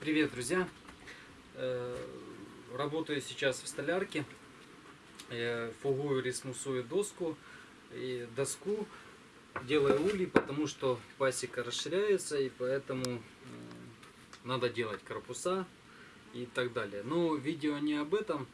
Привет, друзья! Э, Работаю сейчас в столярке. Э, Фугую, ресмусую доску и доску. Делаю улей, потому что пасека расширяется и поэтому м, надо делать корпуса и так далее. Но видео не об этом.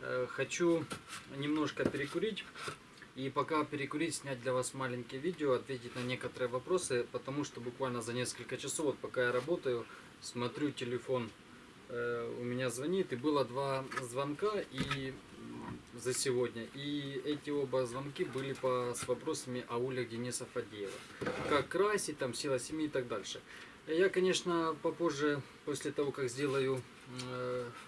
Э, Хочу немножко перекурить. И пока перекурить, снять для вас маленькое видео, ответить на некоторые вопросы, потому что буквально за несколько часов, вот пока я работаю, смотрю телефон, э, у меня звонит, и было два звонка и за сегодня. И эти оба звонки были по, с вопросами о улях Дениса Фадеева. Как красить, там, сила семьи и так дальше. Я, конечно, попозже, после того, как сделаю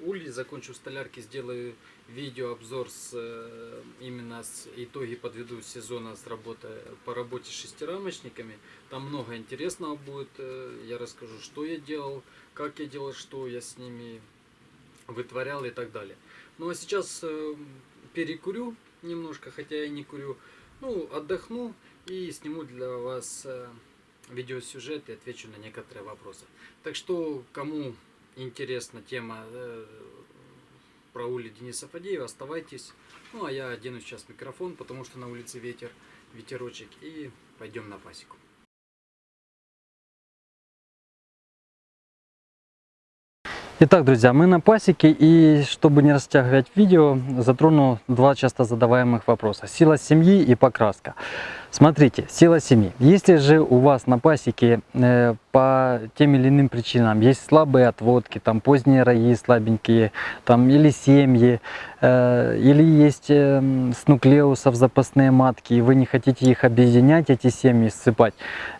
улей, закончу в столярке, сделаю видеообзор с э, именно с итоги подведу сезона с работы по работе с шестирамочниками. Там много интересного будет. э, Я расскажу, что я делал, как я делал, что я с ними вытворял и так далее. Ну а сейчас э, перекурю немножко, хотя я не курю. Ну, отдохну и сниму для вас э, видеосюжет и отвечу на некоторые вопросы. Так что, кому интересна тема э, про улей Дениса Фадеева, оставайтесь. Ну, а я одену сейчас микрофон, потому что на улице ветер, ветерочек, и пойдем на пасеку. Итак, друзья, мы на пасеке и чтобы не растягивать видео, затрону два часто задаваемых вопроса. Сила семьи и покраска. Смотрите, сила семьи. Если же у вас на пасеке э, по тем или иным причинам есть слабые отводки, там поздние раи слабенькие, там или семьи, или есть э, с нуклеусов запасные матки, и вы не хотите их объединять, эти семьи ссыпать,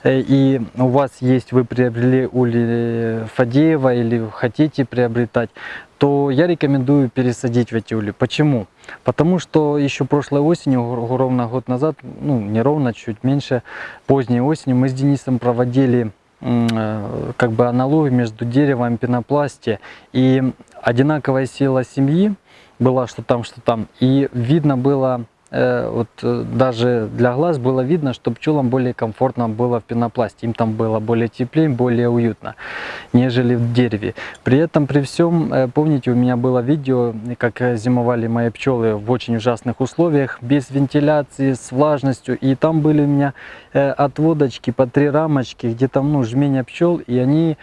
э, и у вас есть, вы приобрели ули Фадеева или хотите приобретать, то я рекомендую пересадить в эти ули. Почему? Потому что еще прошлой осенью, ровно год назад, ну не ровно, чуть меньше, поздней осенью мы с Денисом проводили э, как бы аналогию между деревом пенопласте и одинаковая сила семьи была, что там, что там. И видно было, э, вот э, даже для глаз было видно, что пчелам более комфортно было в пенопласте. Им там было более теплее, более уютно, нежели в дереве. При этом, при всем, э, помните, у меня было видео, как зимовали мои пчелы в очень ужасных условиях, без вентиляции, с влажностью. И там были у меня отводочки по три рамочки, где там ну, жмение пчел, и они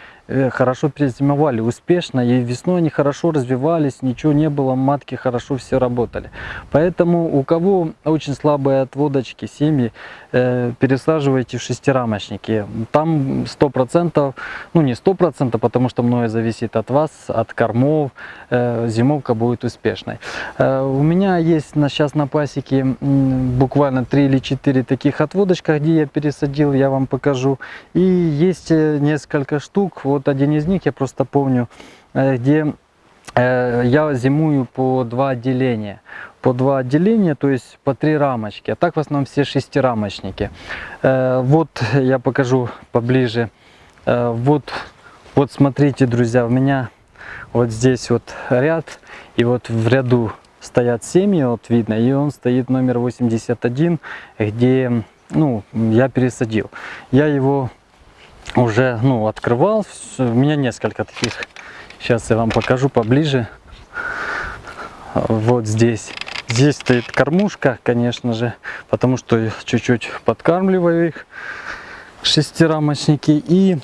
хорошо перезимовали успешно, и весной они хорошо развивались, ничего не было, матки хорошо все работали. Поэтому у кого очень слабые отводочки, семьи, э, пересаживайте в шестирамочники. Там 100%, ну не 100%, потому что многое зависит от вас, от кормов, э, зимовка будет успешной. Э, у меня есть на, сейчас на пасеке буквально 3 или 4 таких отводочка, где я пересадил, я вам покажу. И есть э, несколько штук, вот один из них я просто помню, э, где э, я зимую по два отделения. По два отделения, то есть по три рамочки. А так в основном все шестирамочники. Э, Вот я покажу поближе. Вот, вот смотрите, друзья, у меня вот здесь вот ряд. И вот в ряду стоят семьи, вот видно. И он стоит номер 81, где ну, я пересадил. Я его уже ну, открывал. У меня несколько таких. Сейчас я вам покажу поближе. Вот здесь. Здесь стоит кормушка, конечно же, потому что чуть-чуть подкармливаю их, шестирамочники. И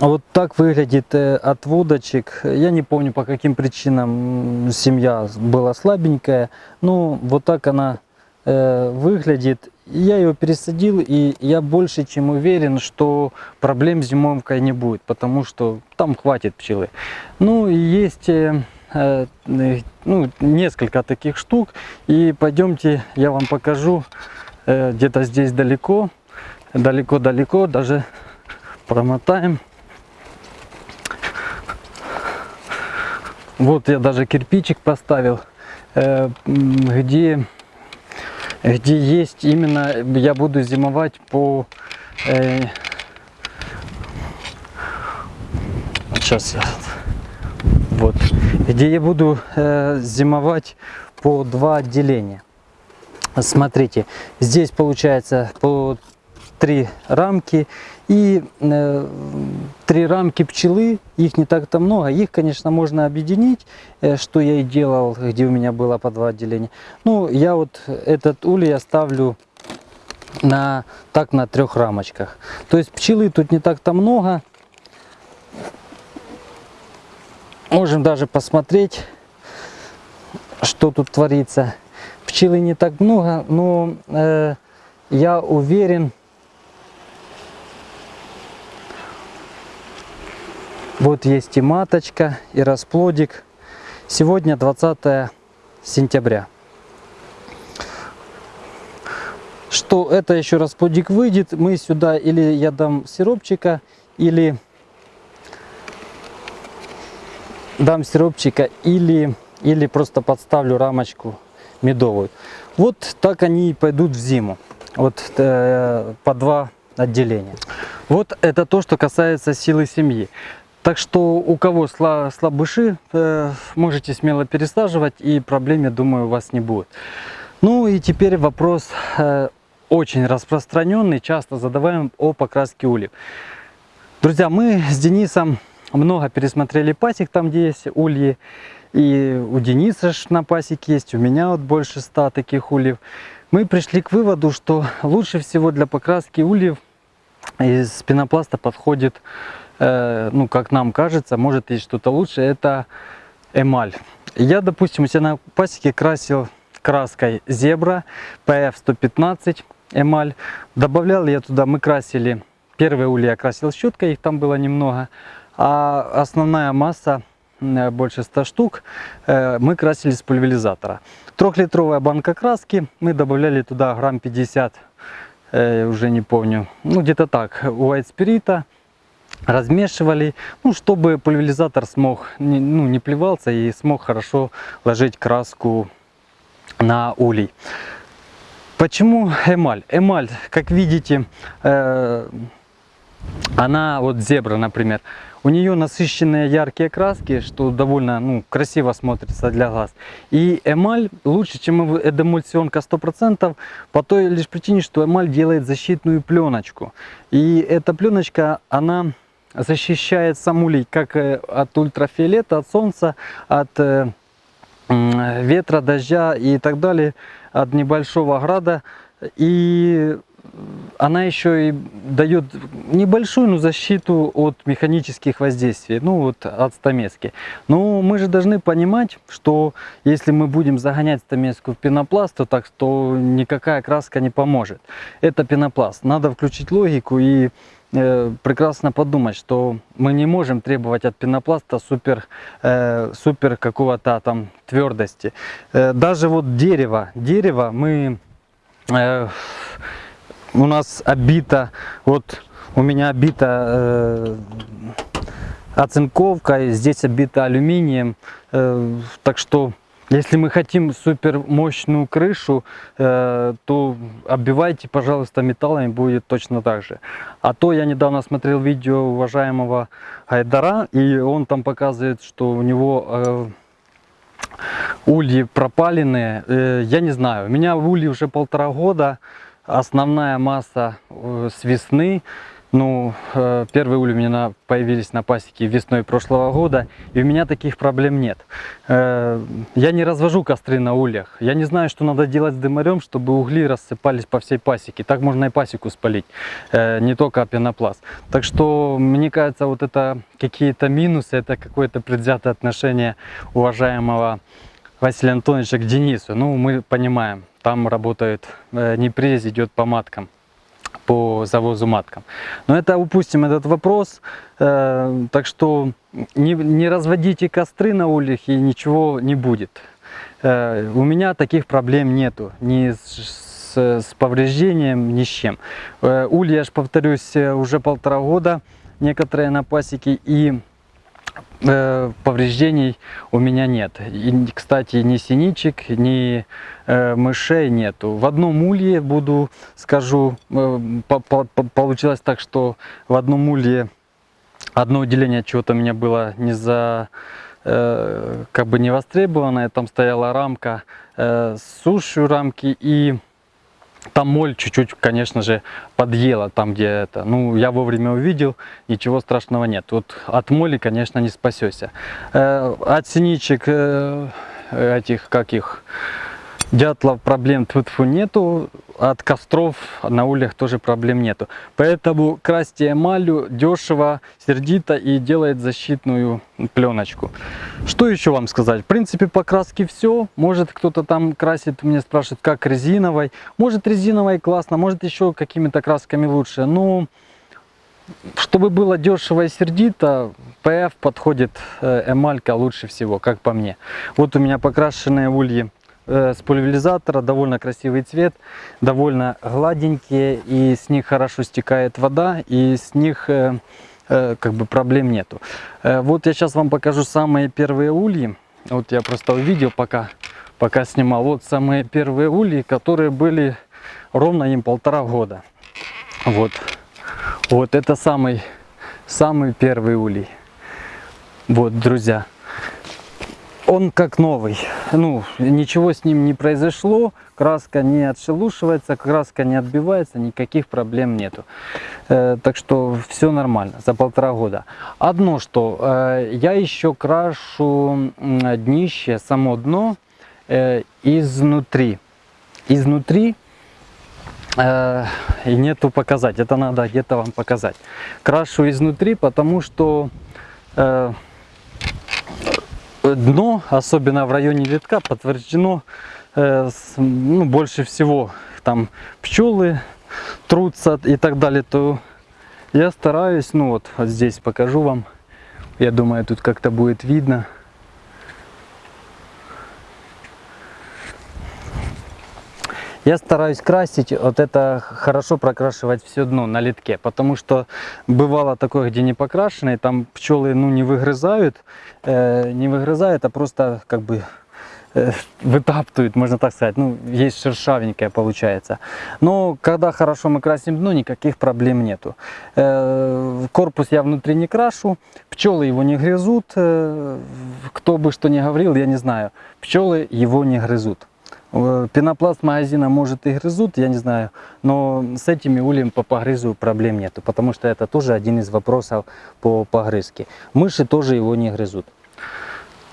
вот так выглядит э, отводочек. Я не помню, по каким причинам семья была слабенькая. Ну, вот так она э, выглядит. Я ее пересадил, и я больше чем уверен, что проблем с зимовкой не будет, потому что там хватит пчелы. Ну есть э, э, ну, несколько таких штук, и пойдемте, я вам покажу э, где-то здесь далеко, далеко-далеко, даже промотаем. Вот я даже кирпичик поставил, где где есть именно, я буду зимовать по... э, сейчас я... Вот. Где я буду э, зимовать по два отделения. Смотрите, здесь получается по три рамки и э, три рамки пчелы, их не так-то много, их, конечно, можно объединить, э, что я и делал, где у меня было по два отделения. Ну, я вот этот улей оставлю на, так на трех рамочках. То есть пчелы тут не так-то много. Можем даже посмотреть, что тут творится. Пчелы не так много, но э, я уверен, вот есть и маточка, и расплодик. Сегодня 20 сентября. Что это еще расплодик выйдет, мы сюда или я дам сиропчика, или дам сиропчика, или, или просто подставлю рамочку медовую. Вот так они и пойдут в зиму. Вот э, по два отделения. Вот это то, что касается силы семьи. Так что у кого сла, слабыши, э, можете смело пересаживать и проблем, я думаю, у вас не будет. Ну и теперь вопрос э, очень распространенный, часто задаваем о покраске ульев. Друзья, мы с Денисом много пересмотрели пасек, там где есть ульи. И у Дениса ж на пасеке есть, у меня вот больше ста таких ульев. Мы пришли к выводу, что лучше всего для покраски ульев из пенопласта подходит, ну как нам кажется, может есть что-то лучше, это эмаль. Я, допустим, у себя на пасеке красил краской зебра PF115 эмаль. Добавлял я туда, мы красили, первые ульи я красил щеткой, их там было немного, а основная масса Э, больше 100 штук, э, мы красили с пульверизатора. Трехлитровая банка краски, мы добавляли туда грамм 50, э, уже не помню, ну где-то так, white спирита, размешивали, ну, чтобы пульверизатор смог, ну, не плевался и смог хорошо ложить краску на улей. Почему эмаль? Эмаль, как видите, э, она, вот зебра, например, у нее насыщенные яркие краски, что довольно ну, красиво смотрится для глаз. И эмаль лучше, чем эдемульсионка 100%, по той лишь причине, что эмаль делает защитную пленочку. И эта пленочка, она защищает самулей как э, от ультрафиолета, от солнца, от э, ветра, дождя и так далее, от небольшого града. И она еще и дает небольшую но защиту от механических воздействий, ну вот от стамески. Но мы же должны понимать, что если мы будем загонять стамеску в пенопласт, то так что никакая краска не поможет. Это пенопласт. Надо включить логику и э, прекрасно подумать, что мы не можем требовать от пенопласта супер, э, супер какого-то там твердости. Э, даже вот дерево, дерево мы э, у нас обита, вот у меня обита э, оцинковкой, здесь обита алюминием, э, так что если мы хотим супер мощную крышу, э, то оббивайте, пожалуйста, металлами, будет точно так же. А то я недавно смотрел видео уважаемого Айдара, и он там показывает, что у него э, ульи пропаленные. Э, я не знаю, у меня ульи уже полтора года, Основная масса э, с весны. Ну, э, первые ули у меня появились на пасеке весной прошлого года, и у меня таких проблем нет. Э, я не развожу костры на ульях. Я не знаю, что надо делать с дымарем, чтобы угли рассыпались по всей пасеке. Так можно и пасеку спалить, не только пенопласт. Так что, мне кажется, вот это какие-то минусы, это какое-то предвзятое отношение уважаемого Василия Антоновича к Денису. Ну, мы понимаем, там работает э, непрез, идет по маткам, по завозу маткам. Но это упустим этот вопрос, э, так что не, не разводите костры на ульях и ничего не будет. Э, у меня таких проблем нету, ни с, с повреждением, ни с чем. Улья, я же повторюсь, уже полтора года, некоторые на пасеке, и Э, повреждений у меня нет. И, кстати, ни синичек, ни э, мышей нету. В одном улье буду, скажу, э, по -по получилось так, что в одном улье одно отделение чего-то у меня было не за э, как бы не востребованное. Там стояла рамка э, с сушью рамки и Там моль чуть-чуть, конечно же, подъела там, где это. Ну, я вовремя увидел, ничего страшного нет. Вот от моли, конечно, не спасешься. Э, от синичек э, этих, как их, дятлов проблем тьфу нету. От костров на ульях тоже проблем нету. Поэтому красьте эмалью дешево, сердито и делает защитную пленочку. Что еще вам сказать? В принципе, по краске все. Может, кто-то там красит, меня спрашивает, как резиновой. Может, резиновой классно, может, еще какими-то красками лучше. Но чтобы было дешево и сердито, ПФ подходит э, эмалька лучше всего, как по мне. Вот у меня покрашенные ульи с пульверизатора, довольно красивый цвет, довольно гладенькие, и с них хорошо стекает вода, и с них э, э, как бы проблем нету. Э, вот я сейчас вам покажу самые первые ульи. Вот я просто увидел, пока, пока снимал. Вот самые первые ульи, которые были ровно им полтора года. Вот. Вот это самый, самый первый улей. Вот, друзья. Он как новый. Ну, ничего с ним не произошло. Краска не отшелушивается, краска не отбивается, никаких проблем нету. Э, так что все нормально за полтора года. Одно что, э, я еще крашу днище, само дно э, изнутри. Изнутри э, нету показать. Это надо где-то вам показать. Крашу изнутри, потому что э, дно, особенно в районе витка, подтверждено э, с- ну, больше всего. Там пчелы трутся и так далее. То я стараюсь, ну вот, вот здесь покажу вам. Я думаю, тут как-то будет видно. Я стараюсь красить, вот это хорошо прокрашивать все дно на литке, потому что бывало такое, где не покрашенное, там пчелы ну, не выгрызают, э, не выгрызают, а просто как бы э, вытаптывают, можно так сказать, ну, есть шершавенькое получается. Но когда хорошо мы красим дно, никаких проблем нету. Э, корпус я внутри не крашу, пчелы его не грызут, э, кто бы что ни говорил, я не знаю, пчелы его не грызут. Пенопласт магазина может и грызут, я не знаю, но с этими ульями по погрызу проблем нету, потому что это тоже один из вопросов по погрызке. Мыши тоже его не грызут.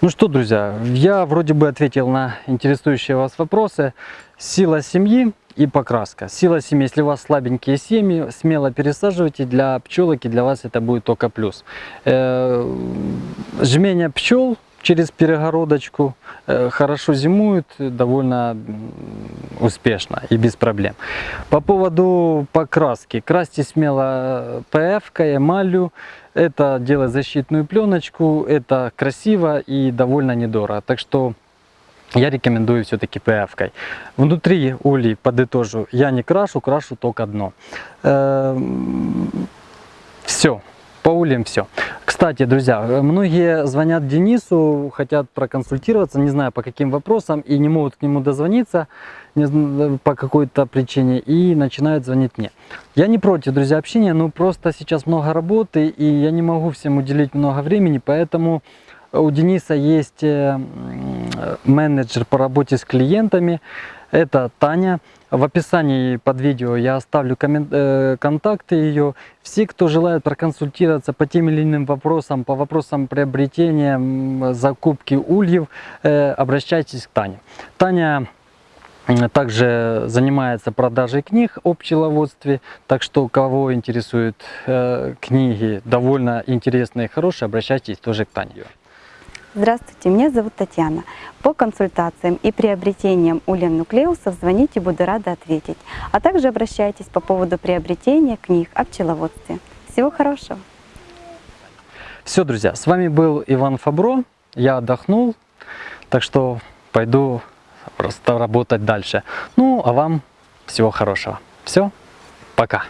Ну что, друзья, я вроде бы ответил на интересующие вас вопросы. Сила семьи и покраска. Сила семьи, если у вас слабенькие семьи, смело пересаживайте. Для пчелок и для вас это будет только плюс. Э, Жмение пчел через перегородочку э, хорошо зимуют, довольно м, успешно и без проблем. По поводу покраски. Красьте смело ПФ, эмалью. Это делает защитную пленочку, это красиво и довольно недорого. Так что я рекомендую все-таки ПФ. -кой. Внутри улей, подытожу, я не крашу, крашу только дно. Все. По ульям все. Кстати, друзья, многие звонят Денису, хотят проконсультироваться, не знаю по каким вопросам, и не могут к нему дозвониться по какой-то причине, и начинают звонить мне. Я не против, друзья, общения, но просто сейчас много работы, и я не могу всем уделить много времени, поэтому у Дениса есть э, менеджер по работе с клиентами, это Таня. В описании под видео я оставлю э, контакты ее. Все, кто желает проконсультироваться по тем или иным вопросам, по вопросам приобретения, закупки ульев, э, обращайтесь к Тане. Таня также занимается продажей книг о пчеловодстве, так что кого интересуют э, книги довольно интересные и хорошие, обращайтесь тоже к Тане. Здравствуйте, меня зовут Татьяна. По консультациям и приобретениям ульен нуклеусов звоните, буду рада ответить. А также обращайтесь по поводу приобретения книг о пчеловодстве. Всего хорошего! Все, друзья, с вами был Иван Фабро. Я отдохнул, так что пойду просто работать дальше. Ну, а вам всего хорошего. Все, пока.